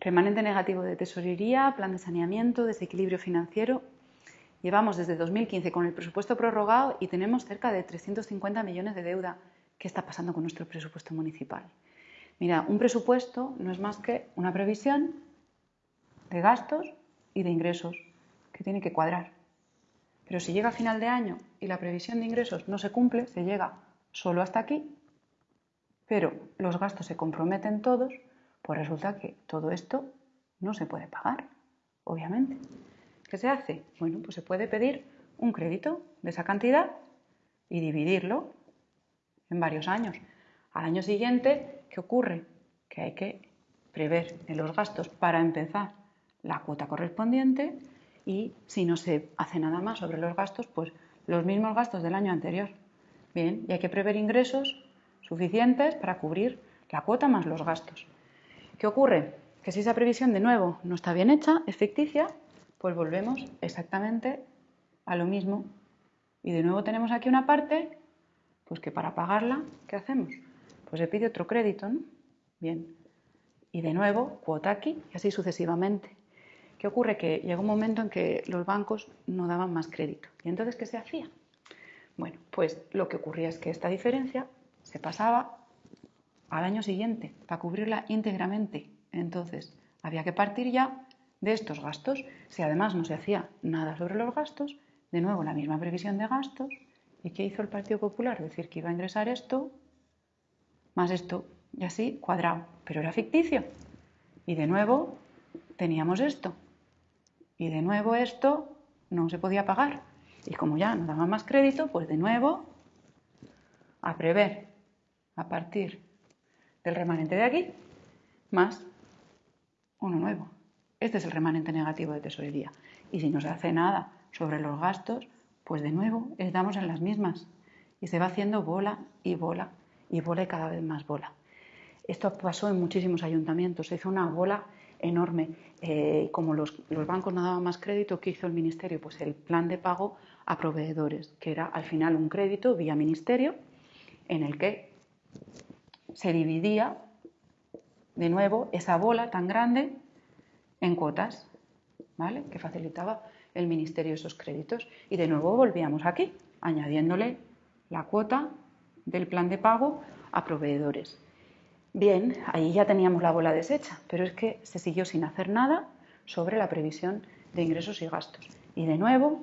Remanente negativo de tesorería, plan de saneamiento, desequilibrio financiero. Llevamos desde 2015 con el presupuesto prorrogado y tenemos cerca de 350 millones de deuda. ¿Qué está pasando con nuestro presupuesto municipal? Mira, un presupuesto no es más que una previsión de gastos y de ingresos que tiene que cuadrar. Pero si llega a final de año y la previsión de ingresos no se cumple, se llega solo hasta aquí, pero los gastos se comprometen todos, pues resulta que todo esto no se puede pagar, obviamente. ¿Qué se hace? Bueno, pues se puede pedir un crédito de esa cantidad y dividirlo en varios años. Al año siguiente, ¿qué ocurre? Que hay que prever en los gastos para empezar la cuota correspondiente y si no se hace nada más sobre los gastos, pues los mismos gastos del año anterior. Bien, y hay que prever ingresos suficientes para cubrir la cuota más los gastos. ¿Qué ocurre? Que si esa previsión de nuevo no está bien hecha, es ficticia, pues volvemos exactamente a lo mismo. Y de nuevo tenemos aquí una parte, pues que para pagarla, ¿qué hacemos? Pues se pide otro crédito, ¿no? Bien. Y de nuevo, cuota aquí y así sucesivamente. ¿Qué ocurre? Que llegó un momento en que los bancos no daban más crédito. ¿Y entonces qué se hacía? Bueno, pues lo que ocurría es que esta diferencia se pasaba al año siguiente para cubrirla íntegramente. Entonces, había que partir ya de estos gastos. Si además no se hacía nada sobre los gastos, de nuevo la misma previsión de gastos. ¿Y qué hizo el Partido Popular? Decir que iba a ingresar esto más esto y así cuadrado. Pero era ficticio. Y de nuevo teníamos esto. Y de nuevo esto no se podía pagar. Y como ya no daba más crédito, pues de nuevo a prever a partir del remanente de aquí más uno nuevo. Este es el remanente negativo de tesorería. Y si no se hace nada sobre los gastos, pues de nuevo estamos en las mismas. Y se va haciendo bola y bola y bola y cada vez más bola. Esto pasó en muchísimos ayuntamientos. Se hizo una bola enorme. Eh, como los, bancos no daban más crédito, ¿qué hizo el Ministerio? Pues el plan de pago a proveedores, que era al final un crédito vía Ministerio en el que se dividía de nuevo esa bola tan grande en cuotas, ¿vale? Que facilitaba el Ministerio esos créditos. Y de nuevo volvíamos aquí, añadiéndole la cuota del plan de pago a proveedores. Bien, ahí ya teníamos la bola deshecha, pero es que se siguió sin hacer nada sobre la previsión de ingresos y gastos. Y de nuevo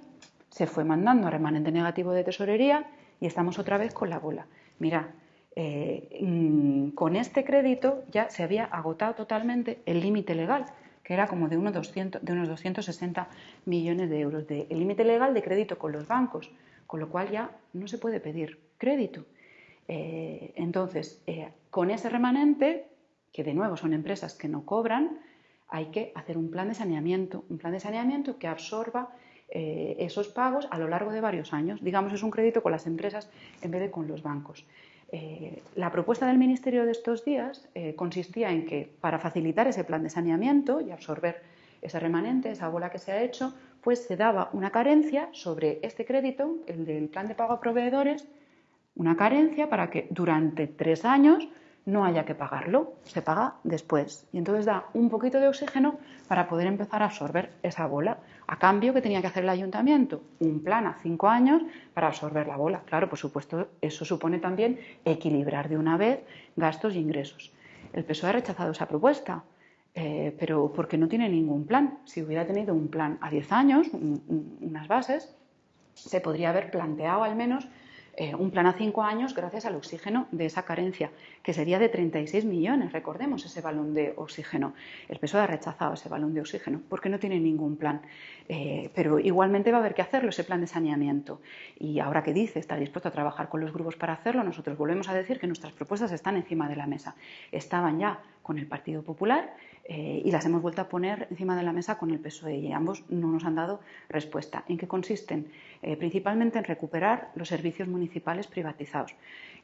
se fue mandando a remanente negativo de tesorería y estamos otra vez con la bola. Mira, eh, mm, con este crédito ya se había agotado totalmente el límite legal, que era como de unos, 200, de unos 260 millones de euros, el límite legal de crédito con los bancos, con lo cual ya no se puede pedir crédito. Eh, entonces, eh, con ese remanente, que de nuevo son empresas que no cobran, hay que hacer un plan de saneamiento, un plan de saneamiento que absorba esos pagos a lo largo de varios años. Digamos, es un crédito con las empresas en vez de con los bancos. La propuesta del Ministerio de estos días consistía en que para facilitar ese plan de saneamiento y absorber ese remanente, esa bola que se ha hecho, pues se daba una carencia sobre este crédito, el del plan de pago a proveedores, una carencia para que durante tres años no haya que pagarlo, se paga después. Y entonces da un poquito de oxígeno para poder empezar a absorber esa bola. A cambio, ¿qué tenía que hacer el ayuntamiento? Un plan a cinco años para absorber la bola. Claro, por supuesto, eso supone también equilibrar de una vez gastos e ingresos. El PSOE ha rechazado esa propuesta, eh, pero porque no tiene ningún plan. Si hubiera tenido un plan a diez años, unas bases, se podría haber planteado al menos eh, un plan a cinco años gracias al oxígeno de esa carencia, que sería de 36 millones, recordemos ese balón de oxígeno. El PSOE ha rechazado ese balón de oxígeno porque no tiene ningún plan, eh, pero igualmente va a haber que hacerlo, ese plan de saneamiento. Y ahora que dice, está dispuesto a trabajar con los grupos para hacerlo, nosotros volvemos a decir que nuestras propuestas están encima de la mesa. Estaban ya con el Partido Popular eh, y las hemos vuelto a poner encima de la mesa con el PSOE y ambos no nos han dado respuesta. ¿En qué consisten? Eh, principalmente en recuperar los servicios municipales privatizados,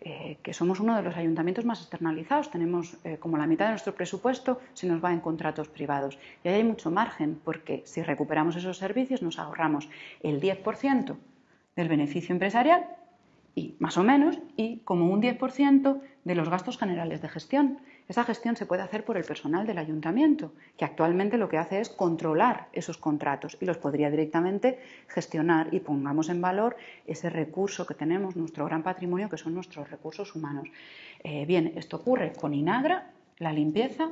eh, que somos uno de los ayuntamientos más externalizados. Tenemos como la mitad de nuestro presupuesto se nos va en contratos privados y ahí hay mucho margen porque si recuperamos esos servicios nos ahorramos el 10% del beneficio empresarial y más o menos, y como un 10% de los gastos generales de gestión. Esa gestión se puede hacer por el personal del ayuntamiento, que actualmente lo que hace es controlar esos contratos y los podría directamente gestionar y pongamos en valor ese recurso que tenemos, nuestro gran patrimonio, que son nuestros recursos humanos. Eh, bien, esto ocurre con Inagra, la limpieza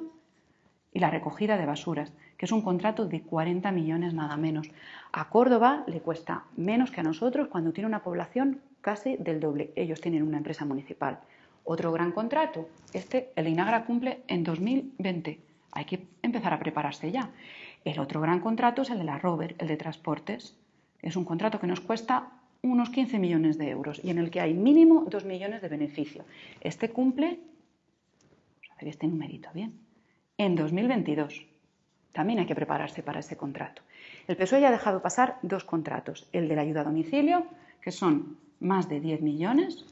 y la recogida de basuras, que es un contrato de 40 millones nada menos. A Córdoba le cuesta menos que a nosotros cuando tiene una población casi del doble. Ellos tienen una empresa municipal. Otro gran contrato, este, el INAGRA cumple en 2020. Hay que empezar a prepararse ya. El otro gran contrato es el de la Rover, el de transportes. Es un contrato que nos cuesta unos 15 millones de euros y en el que hay mínimo 2 millones de beneficio. Este cumple, vamos a ver este numerito bien, en 2022. También hay que prepararse para ese contrato. El PSOE ya ha dejado pasar dos contratos, el de la ayuda a domicilio, que son más de 10 millones,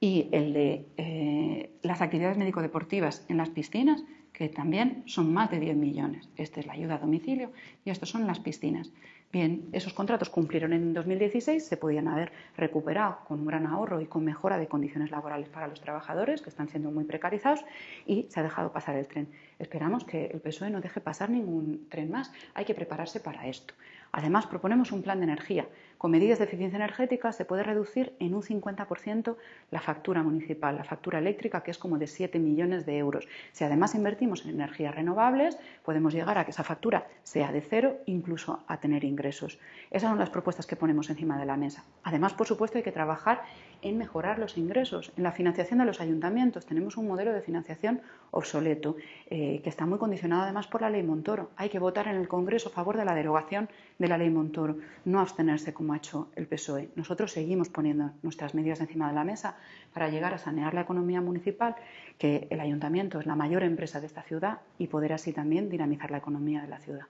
y el de eh, las actividades médico-deportivas en las piscinas, que también son más de 10 millones. Esta es la ayuda a domicilio y estos son las piscinas. Bien, esos contratos cumplieron en 2016, se podían haber recuperado con un gran ahorro y con mejora de condiciones laborales para los trabajadores, que están siendo muy precarizados, y se ha dejado pasar el tren. Esperamos que el PSOE no deje pasar ningún tren más. Hay que prepararse para esto. Además, proponemos un plan de energía. Con medidas de eficiencia energética se puede reducir en un 50% la factura municipal, la factura eléctrica, que es como de 7 millones de euros. Si además invertimos en energías renovables, podemos llegar a que esa factura sea de cero, incluso a tener ingresos. Esas son las propuestas que ponemos encima de la mesa. Además, por supuesto, hay que trabajar en mejorar los ingresos. En la financiación de los ayuntamientos tenemos un modelo de financiación obsoleto, eh, que está muy condicionado además por la ley Montoro. Hay que votar en el Congreso a favor de la derogación de la ley Montoro, no abstenerse como ha hecho el PSOE. Nosotros seguimos poniendo nuestras medidas encima de la mesa para llegar a sanear la economía municipal, que el ayuntamiento es la mayor empresa de esta ciudad y poder así también dinamizar la economía de la ciudad.